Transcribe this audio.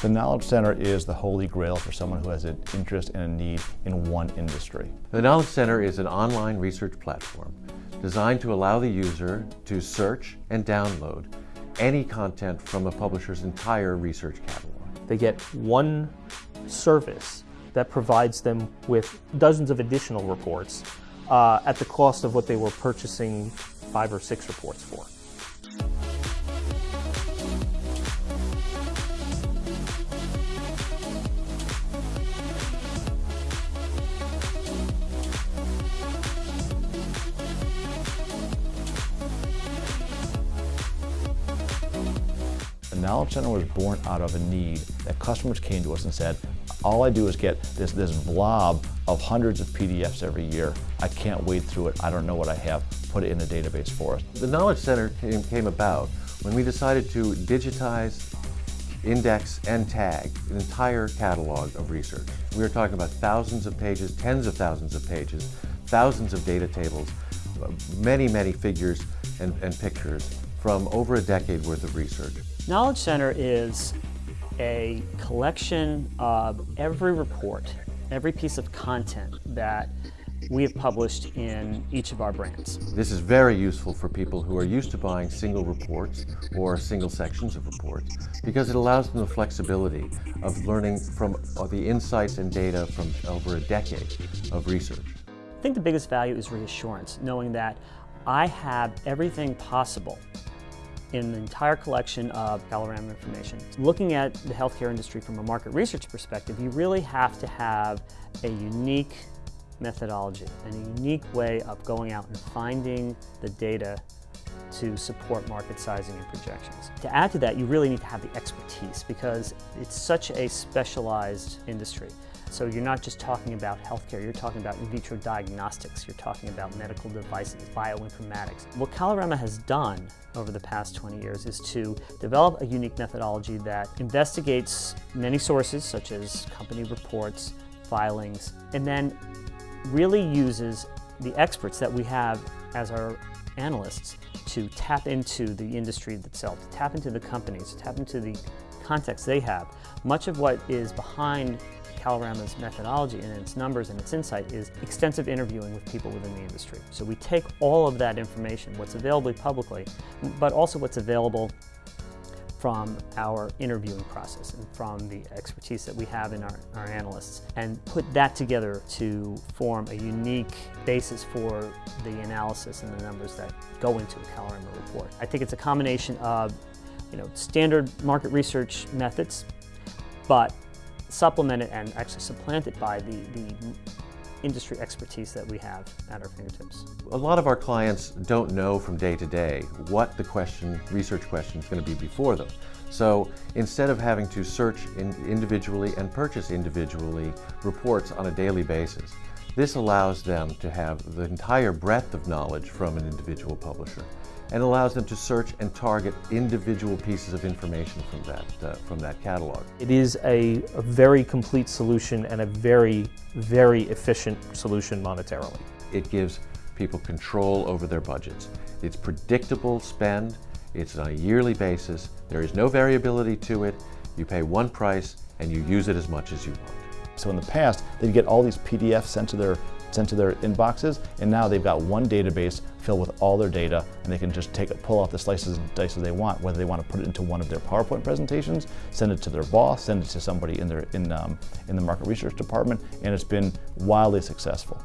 The Knowledge Center is the holy grail for someone who has an interest and a need in one industry. The Knowledge Center is an online research platform designed to allow the user to search and download any content from a publisher's entire research catalog. They get one service that provides them with dozens of additional reports uh, at the cost of what they were purchasing five or six reports for. Knowledge Center was born out of a need that customers came to us and said, all I do is get this, this blob of hundreds of PDFs every year. I can't wade through it. I don't know what I have. Put it in a database for us. The Knowledge Center came, came about when we decided to digitize, index, and tag an entire catalog of research. We are talking about thousands of pages, tens of thousands of pages, thousands of data tables, many, many figures and, and pictures from over a decade worth of research. Knowledge Center is a collection of every report, every piece of content that we have published in each of our brands. This is very useful for people who are used to buying single reports or single sections of reports because it allows them the flexibility of learning from the insights and data from over a decade of research. I think the biggest value is reassurance, knowing that I have everything possible in the entire collection of Kalorama information. Looking at the healthcare industry from a market research perspective, you really have to have a unique methodology and a unique way of going out and finding the data to support market sizing and projections. To add to that, you really need to have the expertise because it's such a specialized industry. So you're not just talking about healthcare, you're talking about in vitro diagnostics, you're talking about medical devices, bioinformatics. What Kalorama has done over the past 20 years is to develop a unique methodology that investigates many sources such as company reports, filings, and then really uses the experts that we have as our analysts to tap into the industry itself, to tap into the companies, to tap into the context they have. Much of what is behind Kalorama's methodology and its numbers and its insight is extensive interviewing with people within the industry. So we take all of that information, what's available publicly, but also what's available from our interviewing process and from the expertise that we have in our, our analysts and put that together to form a unique basis for the analysis and the numbers that go into a Kalorama report. I think it's a combination of you know, standard market research methods, but supplemented and actually supplanted by the, the industry expertise that we have at our fingertips. A lot of our clients don't know from day to day what the question, research question is going to be before them. So instead of having to search in individually and purchase individually reports on a daily basis, this allows them to have the entire breadth of knowledge from an individual publisher and allows them to search and target individual pieces of information from that, uh, from that catalog. It is a, a very complete solution and a very, very efficient solution monetarily. It gives people control over their budgets. It's predictable spend, it's on a yearly basis, there is no variability to it, you pay one price and you use it as much as you want. So in the past, they'd get all these PDFs sent to their sent to their inboxes, and now they've got one database filled with all their data, and they can just take it, pull off the slices and dices they want, whether they want to put it into one of their PowerPoint presentations, send it to their boss, send it to somebody in their in um, in the market research department, and it's been wildly successful.